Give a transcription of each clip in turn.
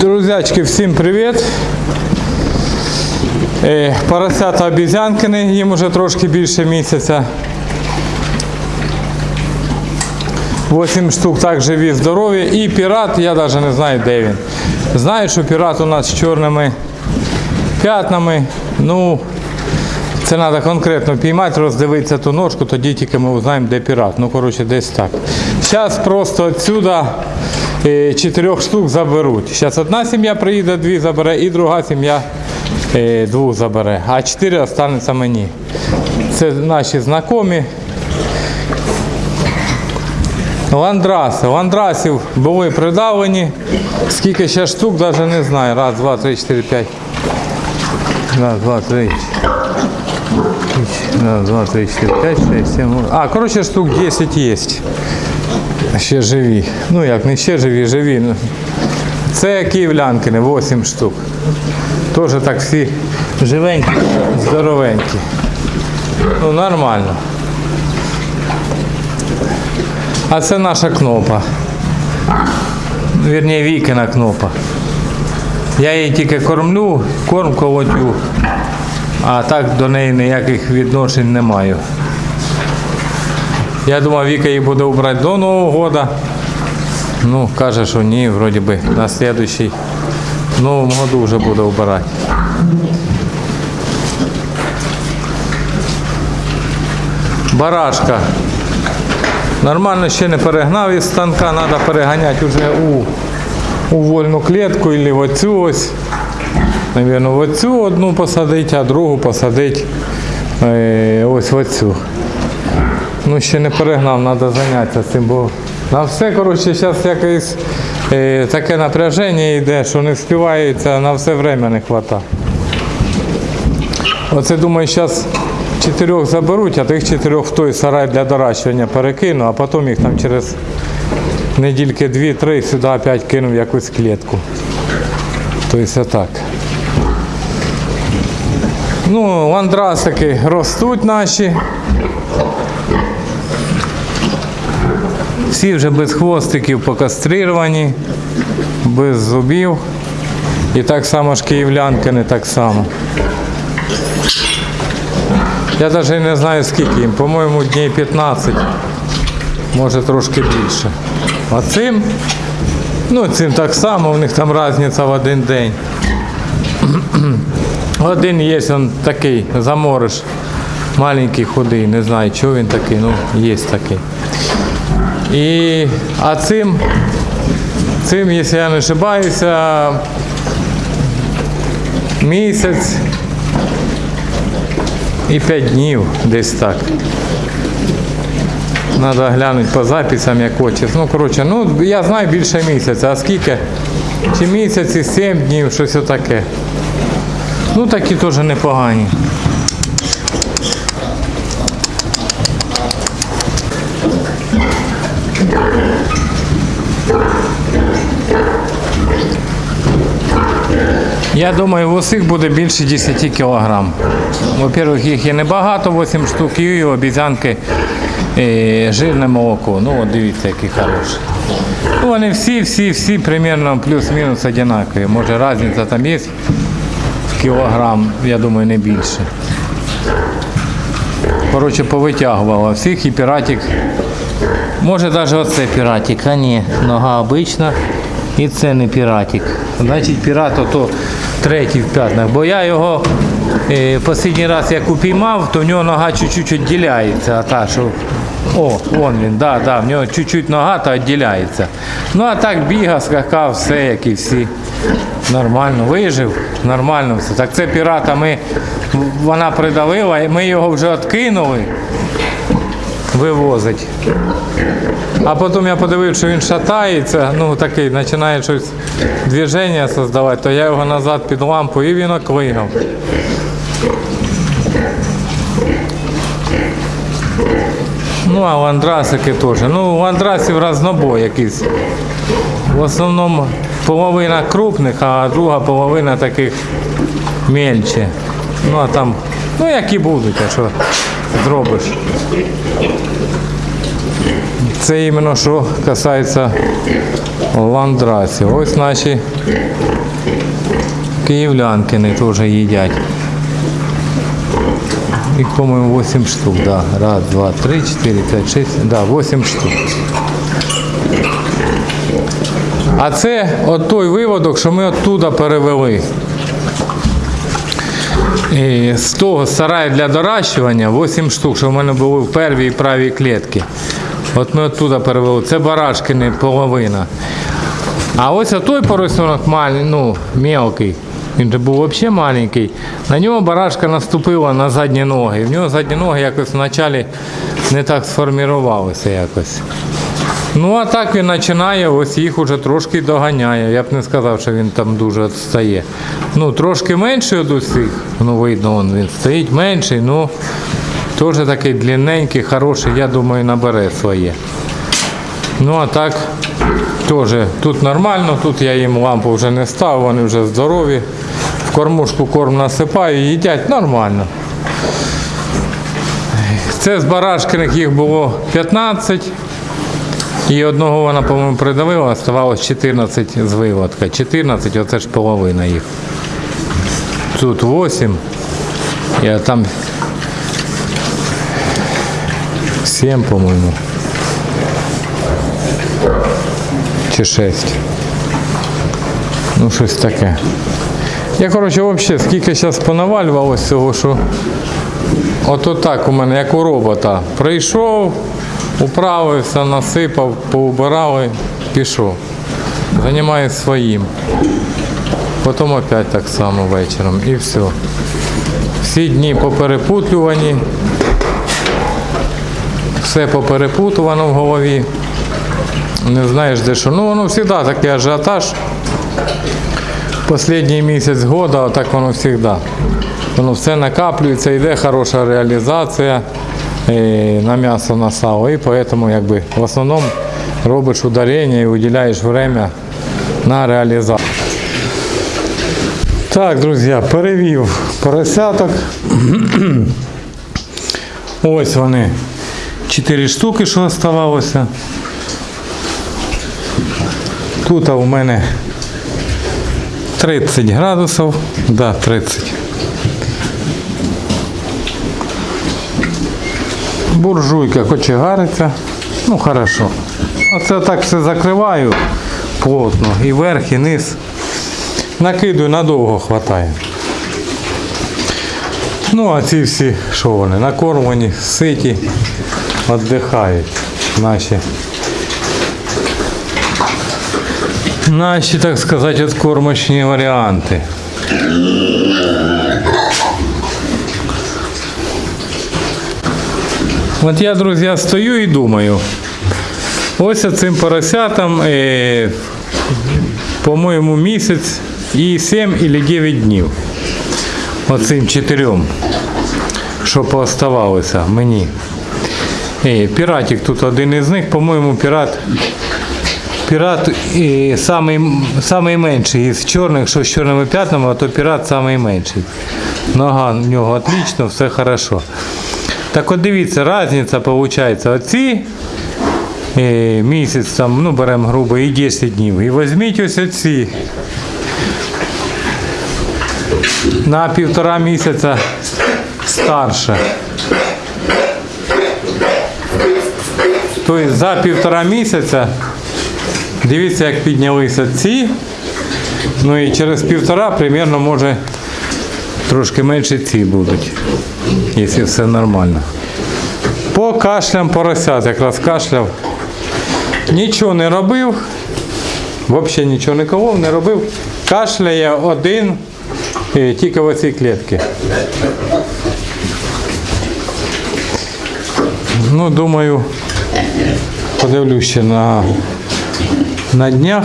Друзячки, всім привіт! Е, Поросята обізянкини, їм уже трошки більше місяця. 8 штук так живі, здорові. І пірат, я навіть не знаю, де він. Знаю, що пірат у нас з чорними п'ятнами. Ну, це треба конкретно піймати, роздивитися ту ножку, тоді тільки ми узнаємо, де пірат. Ну, коротше, десь так. Зараз просто е, чотирьох штук заберуть. Зараз одна сім'я приїде, дві забере, і друга сім'я е, двох забере. А чотири останеться мені. Це наші знайомі. Ландраси. Ландрасів були придавлені. Скільки ще штук, навіть не знаю. Раз, два, три, чотири, п'ять. Раз, два, три. Раз, два, три, чотири, п'ять, шесть, восемь. А, коротше, штук 10 є. Ще живі. Ну як, не ще живі, живі. Ну, Це київлянкини, 8 штук. Теж так всі живенькі, здоровенькі. Ну, нормально. А це наша кнопа. Вірніше, Вікина кнопа. Я її тільки кормлю, корм колотю, а так до неї ніяких відношень не маю. Я думав, Віка її буде убрати до Нового року. Ну, каже, що ні, вроді би на слідуючий, в новому году вже буде вбирати. Барашка. Нормально ще не перегнав із станка, треба переганяти вже у, у вольну клітку або в оцю ось. Навірно, оцю одну посадити, а другу посадити е, ось оцю. Ну, ще не перегнав, треба зайнятися цим, бо на все, коротше, зараз якесь е, таке напряження йде, що не співається, на все время не вистачає. Оце думаю, зараз чотирьох заберуть, а тих чотирьох в той сарай для доращування перекину, а потім їх там через недільки дві-три сюди опять кину в якусь клітку. Тобто так. Ну, ландрасики ростуть наші. Всі вже без хвостиків покастрировані, без зубів. І так само ж київлянки не так само. Я навіть не знаю скільки їм, по-моєму, днів 15, може трошки більше. А цим, ну цим так само, у них там різниця в один день. Один є, він такий, замориш, маленький худий, не знаю, чого він такий, ну є такий. І, а цим, цим, якщо я не ошибаюся, місяць і 5 днів десь так. Треба глянути по записам, як хочеш. Ну, коротше, ну, я знаю більше місяця, а скільки? Чи місяць і 7 днів, щось отаке. Ну, такі теж непогані. Я думаю, в усіх буде більше 10 кілограм. Во-первых, їх є небагато, 8 штук, і обіцянки е, жирне молоко. Ну от дивіться, які хороші. Ну, вони всі, всі, всі примерно плюс-мінус однакові. Може різниця там є в кілограм, я думаю, не більше. Коротше, повитягувала всіх і піратик. Може навіть оце піратик, а ні, нога обична. І це не піратик. Значить, пірат ото третій в п'ятнах. Бо я його е, останній раз як упіймав, то в нього нога чуть-чуть відділяється. А та, що... О, вон він, да, да, в нього чуть-чуть нога та відділяється. Ну а так бігав, скакав, все, як і всі. Нормально, вижив, нормально все. Так це пірата ми, вона придавила, ми його вже відкинули вивозить. А потім я подивився, що він шатається, ну такий, починає щось движення создавати, то я його назад під лампу і він оклигав. Ну, а ландрасики теж. Ну, ландрасів разнобой якийсь. В основному половина крупних, а друга половина таких мельче. Ну а там, ну які будуть, а що зробиш. Це іменно що касається ландрасів. Ось наші Київлянкини теж їдять. Їх, по-моєму, 8 штук, да. Раз, два, три, чотири, п'ять, шість. Да, 8 штук. А це от той виводок, що ми оттуда перевели. І з того сараю для доращування 8 штук, що в мене були в первій і правій клітці. От ми оттуда перевели. Це барашкини половина. А ось той поросенок маль, ну, мелкий. Він же був взагалі маленький. На нього барашка наступила на задні ноги. В нього задні ноги якось вначалі не так сформірувалися якось. Ну, а так він починає, ось їх уже трошки доганяє. Я б не сказав, що він там дуже відстає. Ну, трошки менший від усіх. Ну, видно, он, він стоїть менший, ну теж такий длинненький, хороший, я думаю, набере своє. Ну, а так, теж тут нормально, тут я їм лампу вже не ставив, вони вже здорові. В кормушку корм насипаю, їдять нормально. Це з барашкиних їх було 15. І одного вона, по-моєму, придавила, оставалось 14 з виводка. 14, оце ж половина їх. Тут 8. Я там 7, по-моєму. Чи 6. Ну, щось таке. Я, коротше, взагалі, скільки зараз понавалювалося цього, що Ото так у мене, як у робота. Прийшов, управився, насипав, поубирали, пішов. Займаюся своїм. Потім опять так само вечором і все. Всі дні поперепутлювані. Все поперепутувано в голові. Не знаєш де що. Ну воно завжди такий ажіотаж. Последній місяць года, так воно завжди. Воно все накаплюється, йде хороша реалізація на м'ясо, на сало. І поэтому якби, в основному робиш ударення і виділяєш время на реалізацію. Так, друзі, перевів поросяток. Ось вони. Чотири штуки, що оставалося. Тут у мене 30 градусів. Да, 30. Буржуйка кочегариться. Ну хорошо. Оце так все закриваю плотно. І верх, і низ. Накидую, надовго хватає. Ну, а ці всі, що вони, накормлені, ситі, віддихають наші. Наші, так сказати, откормочні варіанти. От я, друзі, стою і думаю. Ось цим поросятам, е, по-моєму, місяць і 7 або 9 днів. Оцим чотирьом, що пооставалося мені. Е, піратик тут один із них, по-моєму, пірат. Пірат е, самий, менший із чорних, що з чорними п'ятнами, а то пірат самий менший. Нога в нього отлично, все хорошо. Так от дивіться, різниця виходить. Оці е, місяць там, ну беремо грубо і 10 днів. І візьміть ось оці. На півтора місяця старше. Тобто за півтора місяця, дивіться, як піднялися ці. Ну і через півтора примерно може трошки менше ці будуть, якщо все нормально. По кашлям поросят, якраз кашляв. Нічого не робив, взагалі нічого не колов, не робив. Кашляє один е, тільки в оцій клітці. Ну, думаю, подивлюсь ще на, на днях.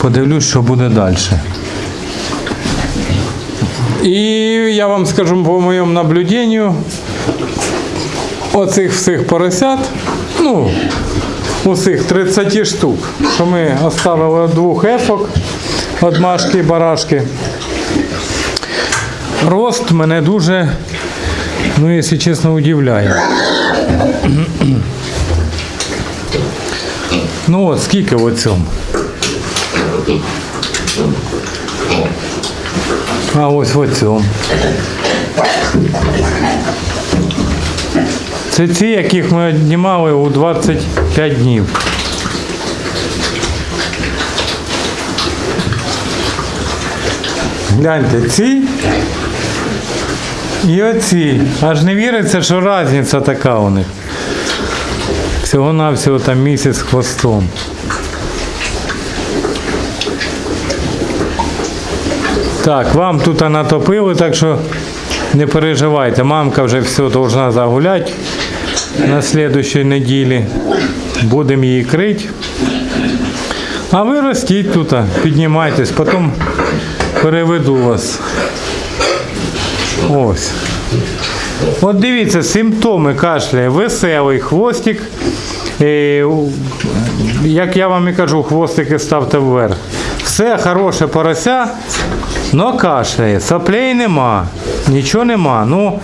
Подивлюсь, що буде далі. І я вам скажу по моєму наблюденню, оцих всіх поросят, ну, усіх 30 штук, що ми оставили двох ефок, від машки і барашки. Рост мене дуже, ну, якщо чесно, удивляє. Ну от скільки в цьому? А ось в оцьому. Це ці, яких ми віднімали у 25 днів. Гляньте, ці і оці. Аж не віриться, що різниця така у них. Всього-навсього там місяць хвостом. Так, вам тут натопили, так що не переживайте. Мамка вже все должна загуляти на слідущій неділі. Будемо її крити. А ви ростіть тут, піднімайтесь, потім переведу вас. Ось. От дивіться, симптоми кашля. Веселий хвостик. Е, як я вам і кажу, хвостики ставте вверх. Все хороше порося, но кашляє. Соплей нема, нічого нема. Ну,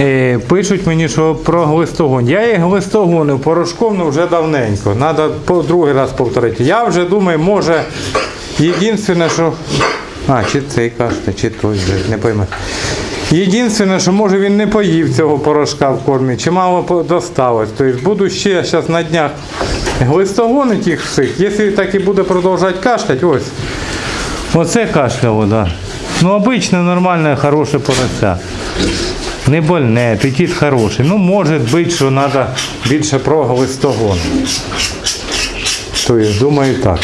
е, пишуть мені, що про глистогон. Я їх глистогонив порошком ну, вже давненько. Треба по другий раз повторити. Я вже думаю, може, єдине, що. А, чи цей кашля, чи той вже, не пойму. Єдине, що може він не поїв цього порошка в кормі, чи мало досталось. Тобто буду ще зараз на днях глистогонити їх всіх. Якщо так і буде продовжувати кашляти, ось. Оце кашляло, да. Ну, обичне, нормальне, хороше порося. Не больне, апетит хороший. Ну, може бути, що треба більше про глистогон. Тобто, думаю, так.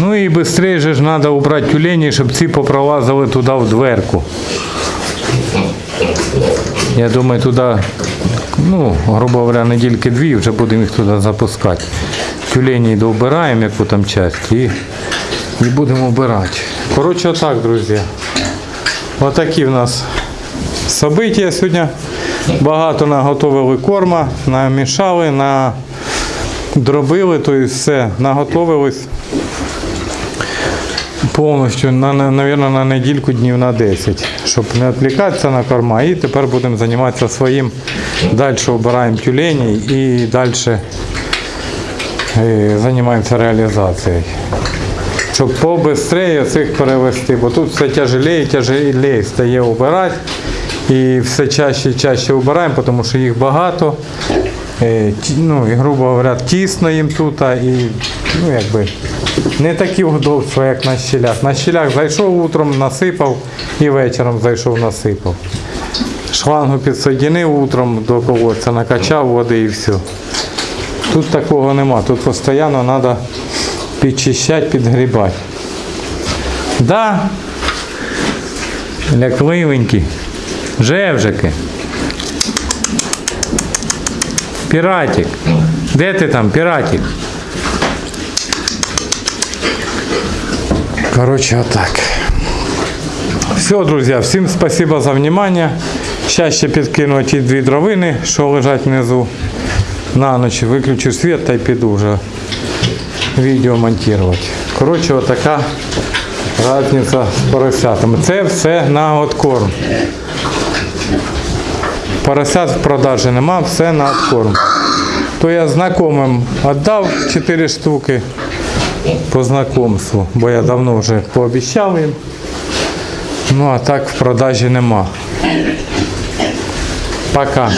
Ну і швидше ж треба убрати тюлені, щоб ці попролазили туди в дверку. Я думаю, туди, ну, грубо говоря, недільки дві вже будемо їх туди запускати. Тюлені доубираємо яку там часть і, і будемо вбирати. Коротше, отак, друзі. Отакі в нас события сьогодні. Багато наготовили корма, намішали, на дробили, то все, наготовились повністю, на, на, наверное, на недільку днів на 10, щоб не відвлікатися на корма. І тепер будемо займатися своїм. Далі обираємо тюлені і далі е, займаємося реалізацією. Щоб побистрее цих перевести, бо тут все тяжелее і тяжелее стає обирати. І все чаще і чаще обираємо, тому що їх багато. Е, Ну, грубо говоря, тісно їм тут, і ну, якби, не такі удобства, як на щелях. На щелях зайшов утром, насипав і вечором зайшов, насипав. Шлангу підсоєдинив утром до колодця, накачав води і все. Тут такого нема, тут постійно треба підчищати, підгрібати. Да, лякливенькі, жевжики. Піратик. Де ти там, піратик? Короче, отак. Все, друзі, всім спасибо за внимание. Сейчас ще підкину ті дві дровини, що лежать внизу. На ніч виключу світ та й піду вже відео монтувати. Коротше, отака різниця з поросятами. Це все на откорм. Поросят в продажі нема, все на откорм. То я знайомим віддав 4 штуки по знайомству, бо я давно вже пообіцяв їм. Ну а так в продажі нема. Пока.